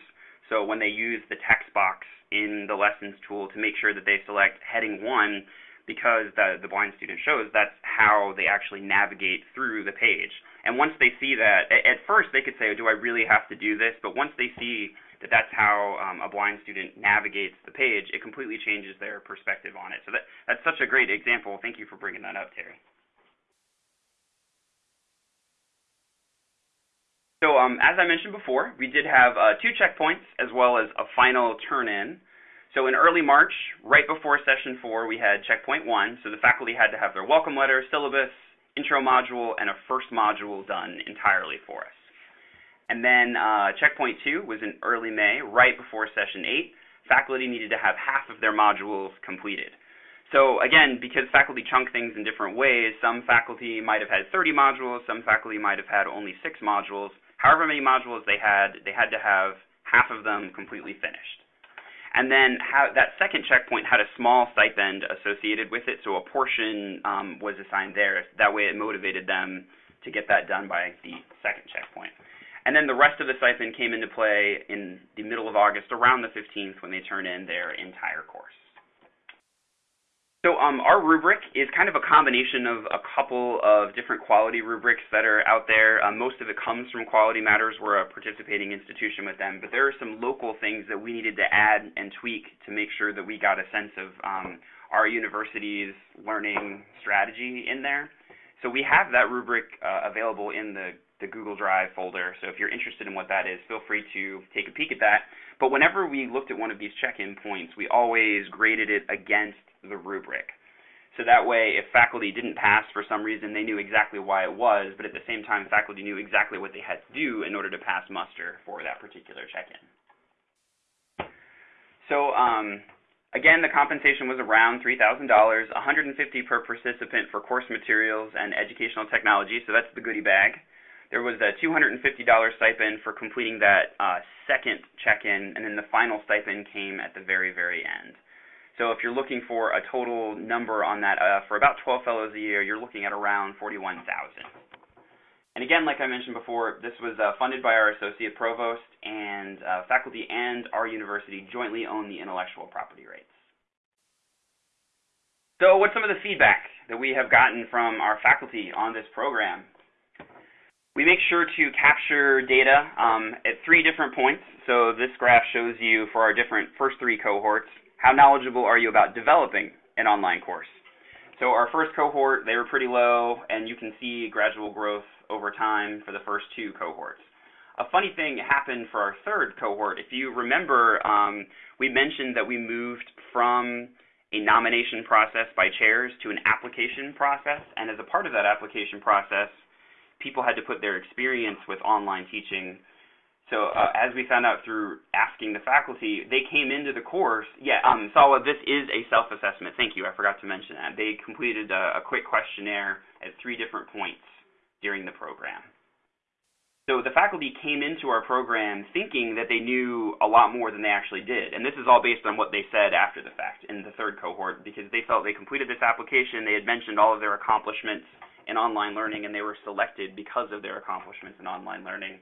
So when they use the text box in the lessons tool to make sure that they select heading one, because the, the blind student shows that's how they actually navigate through the page. And once they see that, at first they could say, do I really have to do this? But once they see that that's how um, a blind student navigates the page, it completely changes their perspective on it. So that, that's such a great example. Thank you for bringing that up, Terry. So um, as I mentioned before, we did have uh, two checkpoints as well as a final turn-in. So in early March, right before session four, we had checkpoint one. So the faculty had to have their welcome letter, syllabus, intro module, and a first module done entirely for us. And then uh, checkpoint two was in early May, right before session eight. Faculty needed to have half of their modules completed. So again, because faculty chunk things in different ways, some faculty might have had 30 modules, some faculty might have had only six modules however many modules they had, they had to have half of them completely finished. And then that second checkpoint had a small stipend associated with it, so a portion um, was assigned there. That way it motivated them to get that done by the second checkpoint. And then the rest of the stipend came into play in the middle of August, around the 15th, when they turn in their entire course. So um, our rubric is kind of a combination of a couple of different quality rubrics that are out there. Um, most of it comes from Quality Matters. We're a participating institution with them, but there are some local things that we needed to add and tweak to make sure that we got a sense of um, our university's learning strategy in there. So we have that rubric uh, available in the, the Google Drive folder. So if you're interested in what that is, feel free to take a peek at that. But whenever we looked at one of these check-in points, we always graded it against the rubric. So that way, if faculty didn't pass for some reason, they knew exactly why it was, but at the same time, faculty knew exactly what they had to do in order to pass muster for that particular check-in. So um, again, the compensation was around $3,000, 150 per participant for course materials and educational technology, so that's the goodie bag. There was a $250 stipend for completing that uh, second check-in, and then the final stipend came at the very, very end. So if you're looking for a total number on that, uh, for about 12 fellows a year, you're looking at around 41,000. And again, like I mentioned before, this was uh, funded by our associate provost, and uh, faculty and our university jointly own the intellectual property rights. So what's some of the feedback that we have gotten from our faculty on this program? We make sure to capture data um, at three different points. So this graph shows you for our different first three cohorts, how knowledgeable are you about developing an online course? So our first cohort, they were pretty low, and you can see gradual growth over time for the first two cohorts. A funny thing happened for our third cohort. If you remember, um, we mentioned that we moved from a nomination process by chairs to an application process, and as a part of that application process, people had to put their experience with online teaching so uh, as we found out through asking the faculty, they came into the course. Yeah, um, Salwa, this is a self-assessment. Thank you. I forgot to mention that. They completed a, a quick questionnaire at three different points during the program. So the faculty came into our program thinking that they knew a lot more than they actually did. And this is all based on what they said after the fact in the third cohort because they felt they completed this application, they had mentioned all of their accomplishments in online learning, and they were selected because of their accomplishments in online learning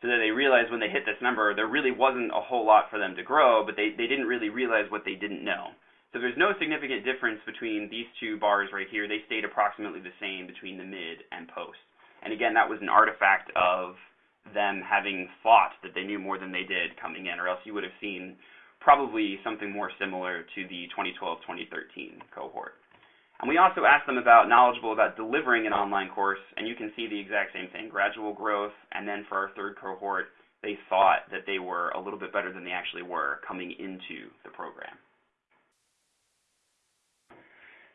so that they realized when they hit this number, there really wasn't a whole lot for them to grow, but they, they didn't really realize what they didn't know. So there's no significant difference between these two bars right here. They stayed approximately the same between the mid and post. And again, that was an artifact of them having thought that they knew more than they did coming in, or else you would have seen probably something more similar to the 2012-2013 cohort. And we also asked them about knowledgeable about delivering an online course, and you can see the exact same thing, gradual growth, and then for our third cohort, they thought that they were a little bit better than they actually were coming into the program.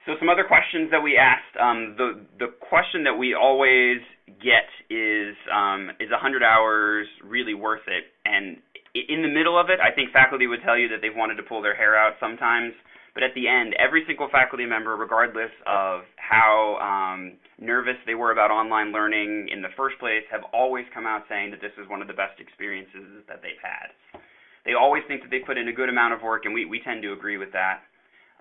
So some other questions that we asked, um, the, the question that we always get is, um, is 100 hours really worth it? And in the middle of it, I think faculty would tell you that they've wanted to pull their hair out sometimes. But at the end, every single faculty member, regardless of how um, nervous they were about online learning in the first place, have always come out saying that this is one of the best experiences that they've had. They always think that they put in a good amount of work, and we, we tend to agree with that.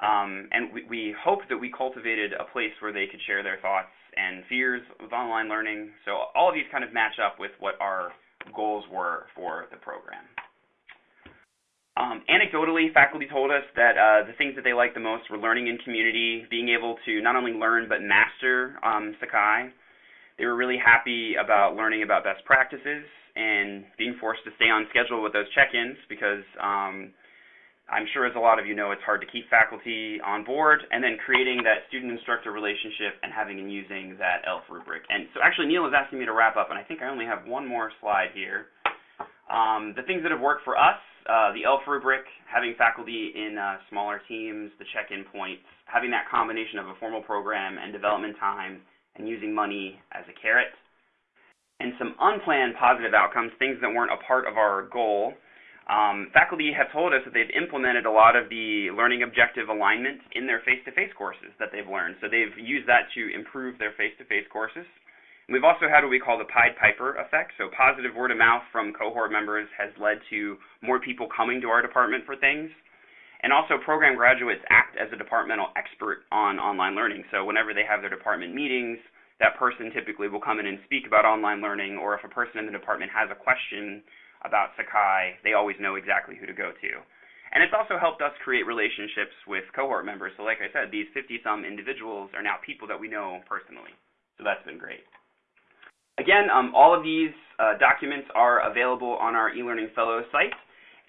Um, and we, we hope that we cultivated a place where they could share their thoughts and fears with online learning. So all of these kind of match up with what our goals were for the program. Um, anecdotally, faculty told us that uh, the things that they liked the most were learning in community, being able to not only learn but master um, Sakai. They were really happy about learning about best practices and being forced to stay on schedule with those check-ins because um, I'm sure as a lot of you know, it's hard to keep faculty on board and then creating that student-instructor relationship and having and using that ELF rubric. And so actually Neil is asking me to wrap up and I think I only have one more slide here. Um, the things that have worked for us uh, the ELF rubric, having faculty in uh, smaller teams, the check-in points, having that combination of a formal program and development time, and using money as a carrot, and some unplanned positive outcomes, things that weren't a part of our goal. Um, faculty have told us that they've implemented a lot of the learning objective alignment in their face-to-face courses that they've learned. So they've used that to improve their face-to-face courses. We've also had what we call the Pied Piper effect. So positive word of mouth from cohort members has led to more people coming to our department for things. And also program graduates act as a departmental expert on online learning. So whenever they have their department meetings, that person typically will come in and speak about online learning, or if a person in the department has a question about Sakai, they always know exactly who to go to. And it's also helped us create relationships with cohort members. So like I said, these 50-some individuals are now people that we know personally. So that's been great. Again, um, all of these uh, documents are available on our eLearning Fellows site.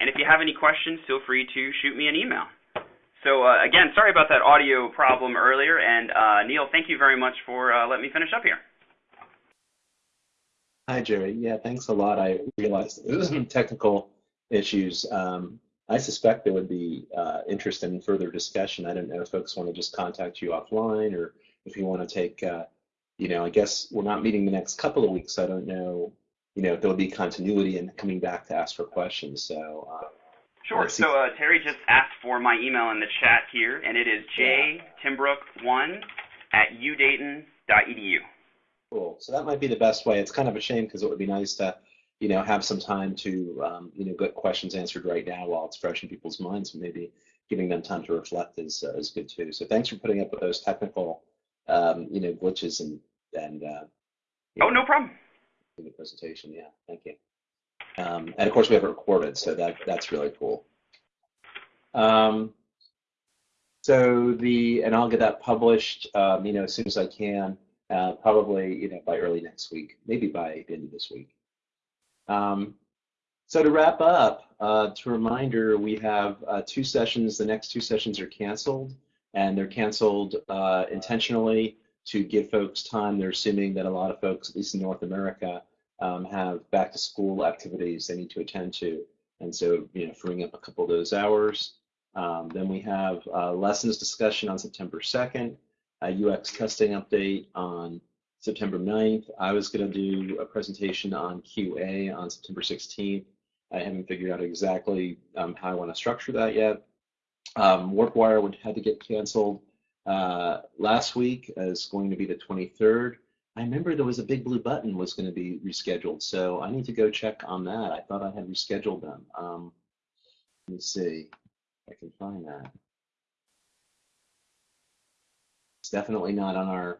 And if you have any questions, feel free to shoot me an email. So uh, again, sorry about that audio problem earlier. And uh, Neil, thank you very much for uh, letting me finish up here. Hi, Jerry. Yeah, thanks a lot. I realized there was some technical issues. Um, I suspect there would be uh, interest in further discussion. I don't know if folks want to just contact you offline or if you want to take, uh, you know, I guess we're not meeting the next couple of weeks. I don't know, you know, if there'll be continuity in coming back to ask for questions. So. Uh, sure. So uh, Terry just asked for my email in the chat here, and it is jtimbrook1 at udayton.edu. Cool. So that might be the best way. It's kind of a shame because it would be nice to, you know, have some time to, um, you know, get questions answered right now while it's fresh in people's minds. Maybe giving them time to reflect is uh, is good too. So thanks for putting up with those technical, um, you know, glitches and and. Uh, oh, no problem. In the presentation, yeah. Thank you. Um, and of course, we have it recorded, so that that's really cool. Um, so the and I'll get that published, um, you know, as soon as I can uh, probably you know by early next week, maybe by the end of this week. Um, so to wrap up, uh, to reminder, we have uh, two sessions. The next two sessions are canceled, and they're canceled uh, intentionally to give folks time. They're assuming that a lot of folks, at least in North America, um, have back to school activities they need to attend to, and so you know freeing up a couple of those hours. Um, then we have uh, lessons discussion on September 2nd a UX testing update on September 9th. I was going to do a presentation on QA on September 16th. I haven't figured out exactly um, how I want to structure that yet. Um, WarpWire would had to get canceled uh, last week as going to be the 23rd. I remember there was a big blue button was going to be rescheduled, so I need to go check on that. I thought I had rescheduled them. Um, let me see if I can find that. It's definitely not on our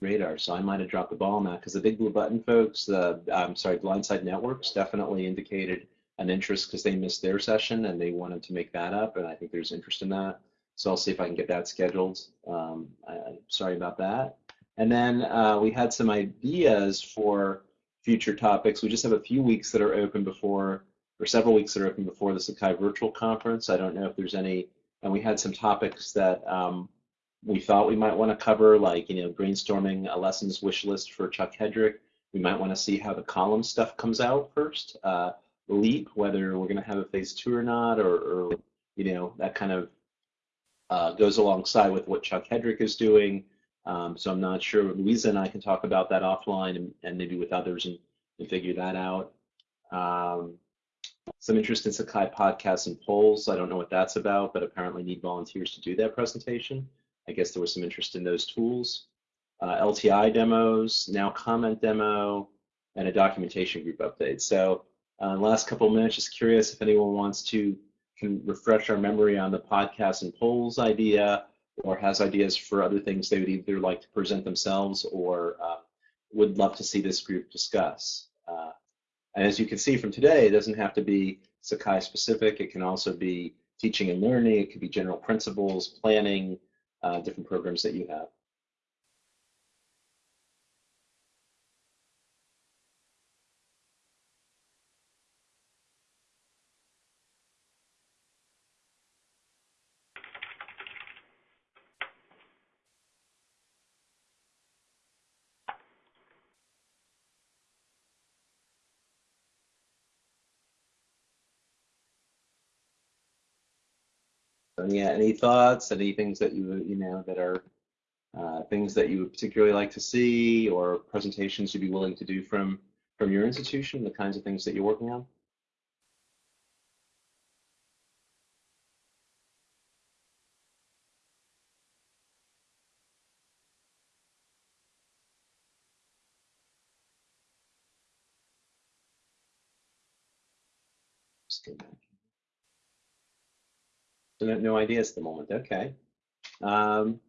radar, so I might have dropped the ball on that because the Big Blue Button folks, the I'm sorry, Blindside Networks definitely indicated an interest because they missed their session and they wanted to make that up, and I think there's interest in that. So I'll see if I can get that scheduled. Um, I, am sorry about that. And then uh, we had some ideas for future topics. We just have a few weeks that are open before, or several weeks that are open before the Sakai Virtual Conference. I don't know if there's any, and we had some topics that um, we thought we might want to cover, like, you know, brainstorming a lessons wish list for Chuck Hedrick. We might want to see how the column stuff comes out first. Uh, Leap, whether we're going to have a phase two or not, or, or you know, that kind of uh, goes alongside with what Chuck Hedrick is doing. Um, so I'm not sure. Louisa and I can talk about that offline and, and maybe with others and, and figure that out. Um, some interest in Sakai podcasts and polls. I don't know what that's about, but apparently need volunteers to do that presentation. I guess there was some interest in those tools. Uh, LTI demos, NowComment demo, and a documentation group update. So uh, last couple of minutes, just curious if anyone wants to can refresh our memory on the podcast and polls idea or has ideas for other things they would either like to present themselves or uh, would love to see this group discuss. Uh, and as you can see from today, it doesn't have to be Sakai specific. It can also be teaching and learning. It could be general principles, planning, uh, different programs that you have. Yeah, any thoughts, any things that you you know that are uh, things that you would particularly like to see, or presentations you'd be willing to do from from your institution, the kinds of things that you're working on? No, no ideas at the moment. Okay. Um,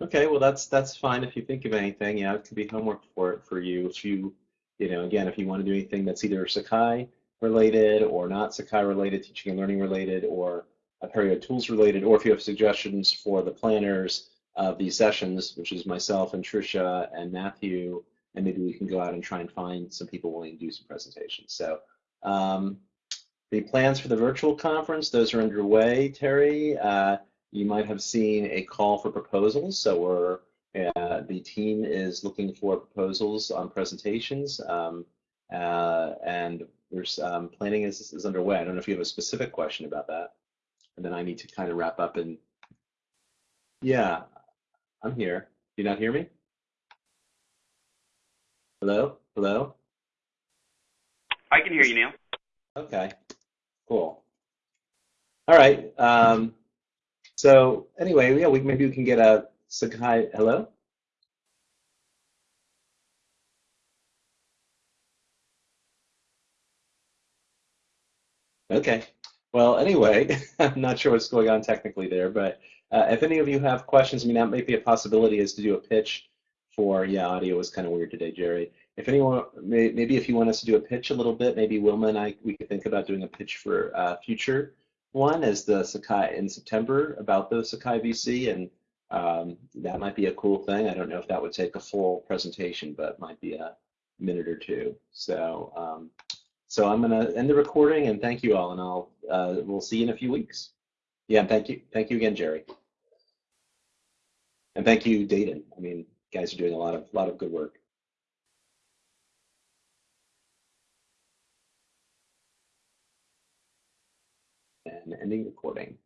okay. Well, that's that's fine. If you think of anything, yeah, it could be homework for for you. If you, you know, again, if you want to do anything that's either Sakai related or not Sakai related, teaching and learning related, or Apereo tools related, or if you have suggestions for the planners of these sessions, which is myself and Trisha and Matthew, and maybe we can go out and try and find some people willing to do some presentations. So um, the plans for the virtual conference, those are underway, Terry. Uh, you might have seen a call for proposals. So we're uh, the team is looking for proposals on presentations, um, uh, and there's um, planning is, is underway. I don't know if you have a specific question about that, and then I need to kind of wrap up and yeah, I'm here. Do you not hear me? Hello? Hello? I can hear you, Neil. Okay, cool. All right. Um, so anyway, yeah, we maybe we can get a Sakai. Hello. Okay. Well, anyway, I'm not sure what's going on technically there, but uh, if any of you have questions, I mean, that might be a possibility is to do a pitch for, yeah, audio was kind of weird today, Jerry. If anyone, maybe if you want us to do a pitch a little bit, maybe Wilma and I, we could think about doing a pitch for uh, future one as the Sakai in September about the Sakai VC, and um, that might be a cool thing. I don't know if that would take a full presentation, but might be a minute or two. So, um, so I'm going to end the recording and thank you all, and I'll uh, we'll see you in a few weeks. Yeah, thank you, thank you again, Jerry, and thank you, Dayton. I mean, guys are doing a lot of lot of good work. And ending recording.